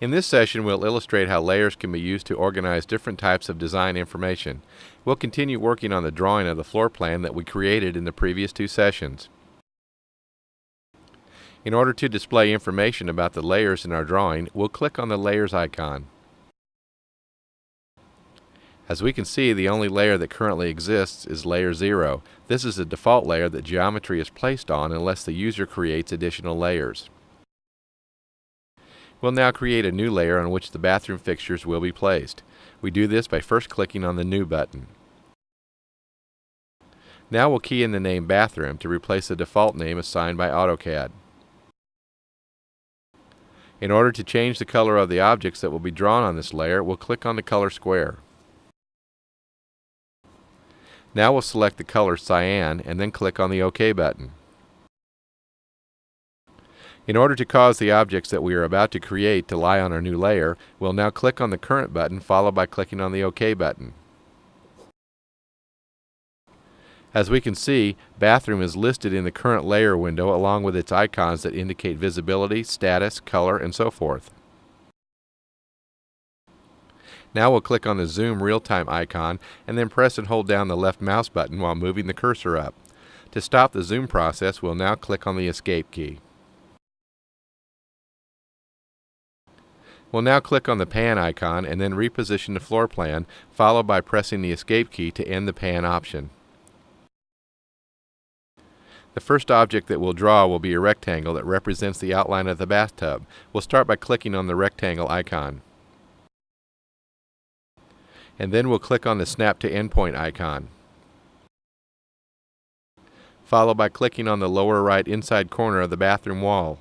In this session, we'll illustrate how layers can be used to organize different types of design information. We'll continue working on the drawing of the floor plan that we created in the previous two sessions. In order to display information about the layers in our drawing, we'll click on the Layers icon. As we can see, the only layer that currently exists is Layer 0. This is the default layer that geometry is placed on unless the user creates additional layers. We'll now create a new layer on which the bathroom fixtures will be placed. We do this by first clicking on the New button. Now we'll key in the name Bathroom to replace the default name assigned by AutoCAD. In order to change the color of the objects that will be drawn on this layer, we'll click on the color square. Now we'll select the color cyan and then click on the OK button. In order to cause the objects that we are about to create to lie on our new layer, we'll now click on the current button followed by clicking on the OK button. As we can see, Bathroom is listed in the current layer window along with its icons that indicate visibility, status, color, and so forth. Now we'll click on the Zoom Real-Time icon and then press and hold down the left mouse button while moving the cursor up. To stop the zoom process, we'll now click on the Escape key. We'll now click on the pan icon and then reposition the floor plan, followed by pressing the escape key to end the pan option. The first object that we'll draw will be a rectangle that represents the outline of the bathtub. We'll start by clicking on the rectangle icon. And then we'll click on the Snap to Endpoint icon. Followed by clicking on the lower right inside corner of the bathroom wall.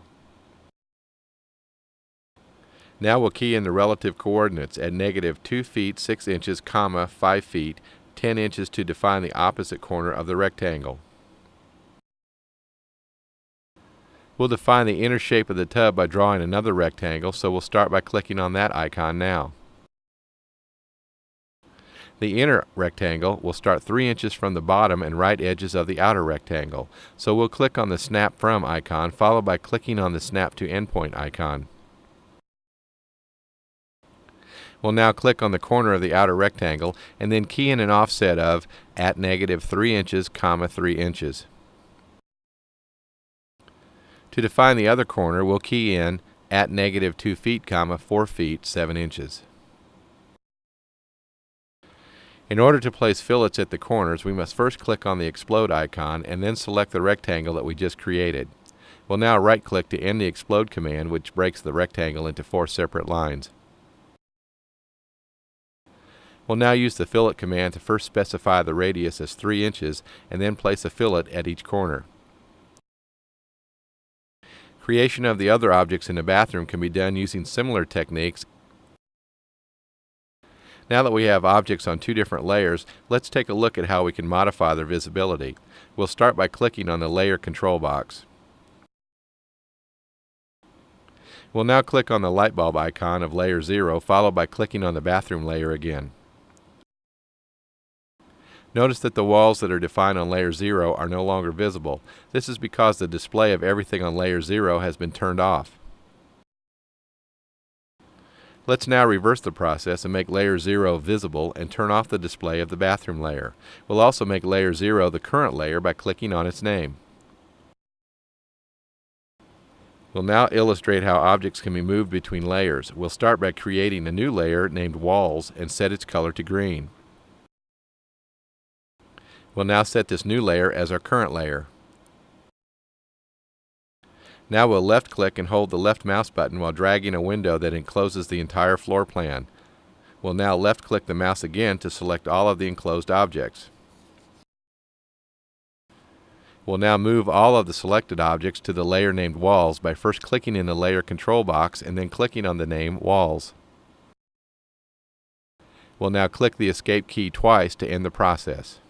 Now we'll key in the relative coordinates at negative 2 feet 6 inches, comma 5 feet 10 inches to define the opposite corner of the rectangle. We'll define the inner shape of the tub by drawing another rectangle, so we'll start by clicking on that icon now. The inner rectangle will start 3 inches from the bottom and right edges of the outer rectangle, so we'll click on the Snap From icon followed by clicking on the Snap to Endpoint icon. We'll now click on the corner of the outer rectangle and then key in an offset of at negative 3 inches, comma 3 inches. To define the other corner, we'll key in at negative 2 feet, comma 4 feet, 7 inches. In order to place fillets at the corners, we must first click on the Explode icon and then select the rectangle that we just created. We'll now right-click to end the Explode command, which breaks the rectangle into four separate lines. We'll now use the fillet command to first specify the radius as 3 inches and then place a fillet at each corner. Creation of the other objects in the bathroom can be done using similar techniques. Now that we have objects on two different layers, let's take a look at how we can modify their visibility. We'll start by clicking on the Layer control box. We'll now click on the light bulb icon of layer 0 followed by clicking on the bathroom layer again. Notice that the walls that are defined on layer 0 are no longer visible. This is because the display of everything on layer 0 has been turned off. Let's now reverse the process and make layer 0 visible and turn off the display of the bathroom layer. We'll also make layer 0 the current layer by clicking on its name. We'll now illustrate how objects can be moved between layers. We'll start by creating a new layer named Walls and set its color to green. We'll now set this new layer as our current layer. Now we'll left click and hold the left mouse button while dragging a window that encloses the entire floor plan. We'll now left click the mouse again to select all of the enclosed objects. We'll now move all of the selected objects to the layer named Walls by first clicking in the Layer control box and then clicking on the name Walls. We'll now click the Escape key twice to end the process.